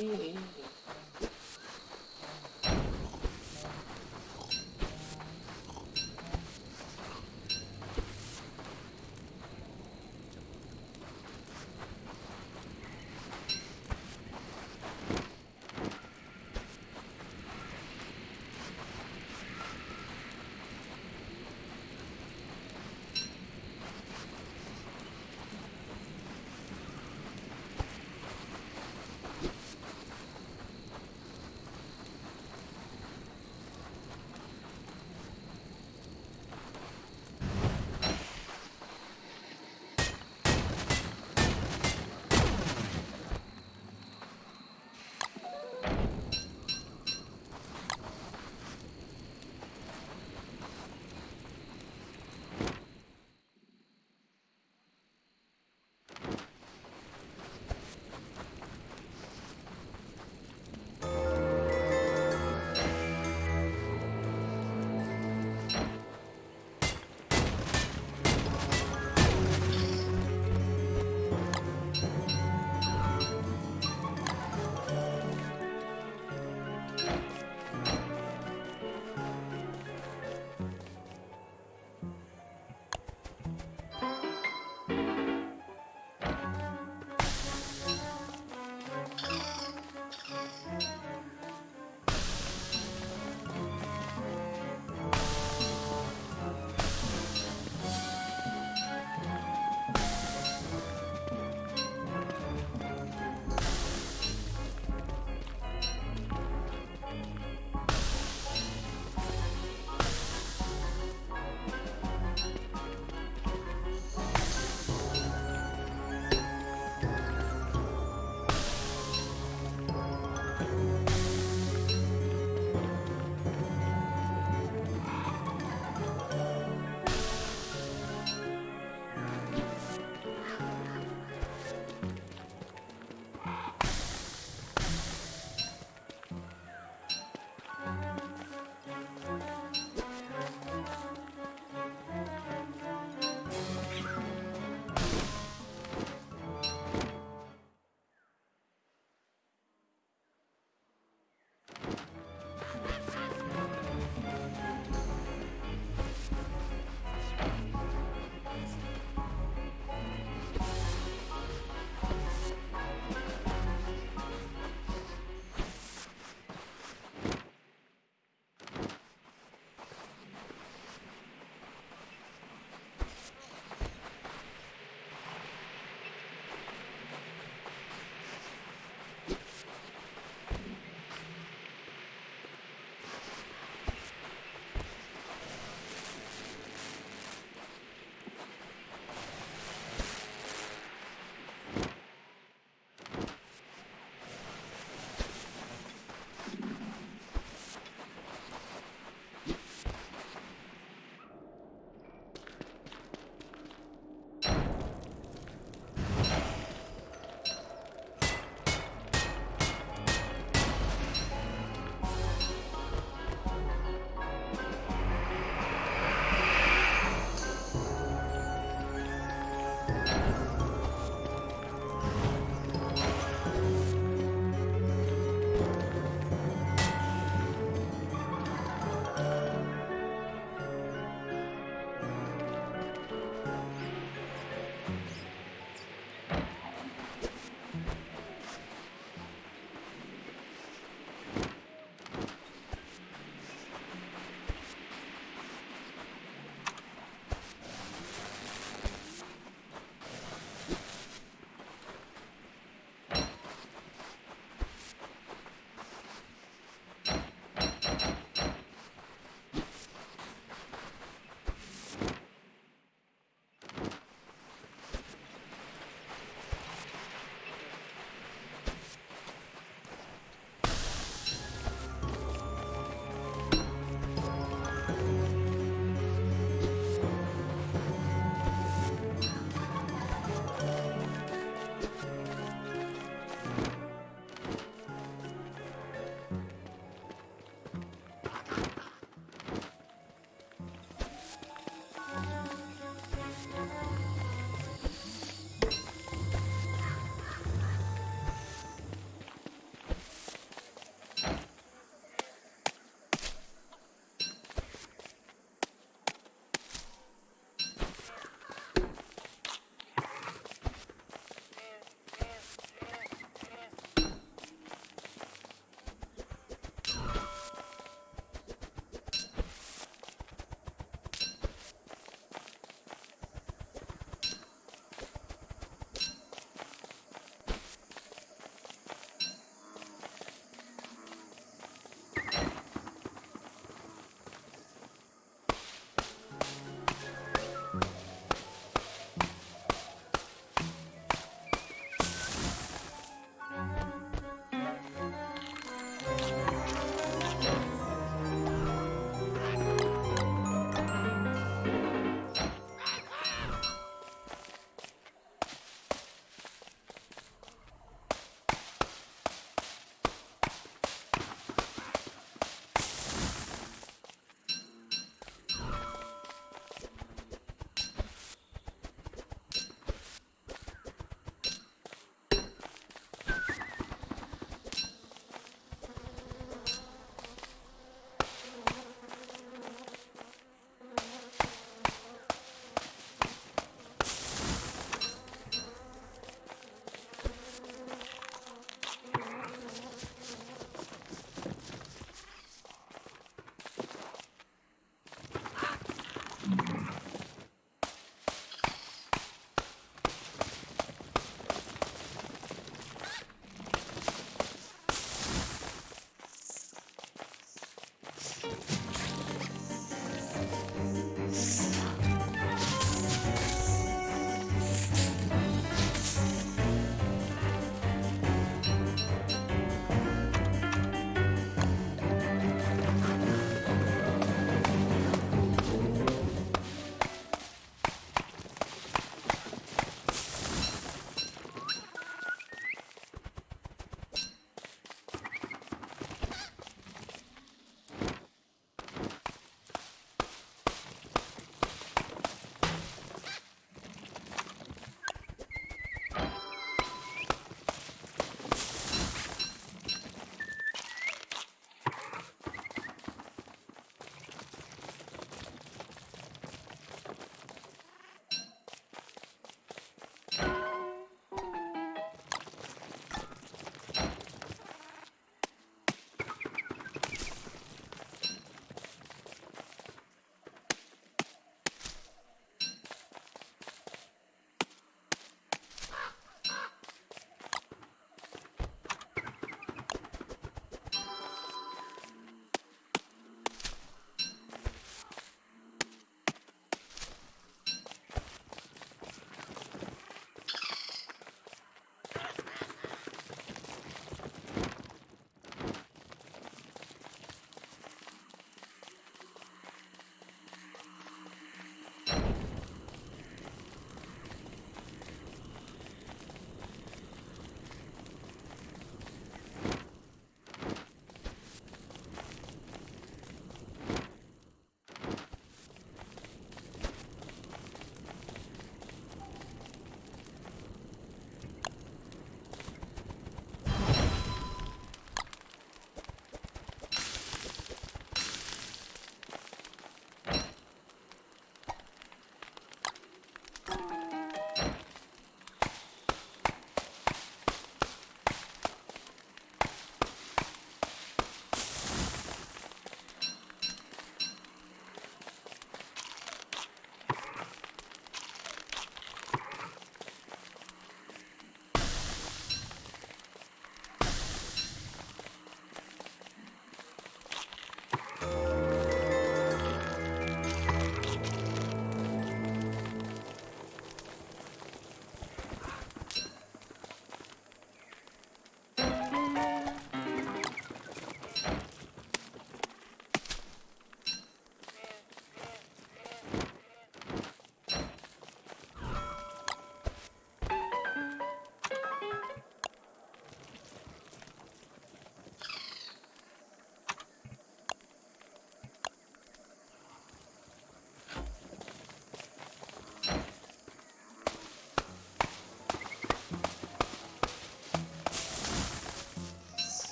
Iya.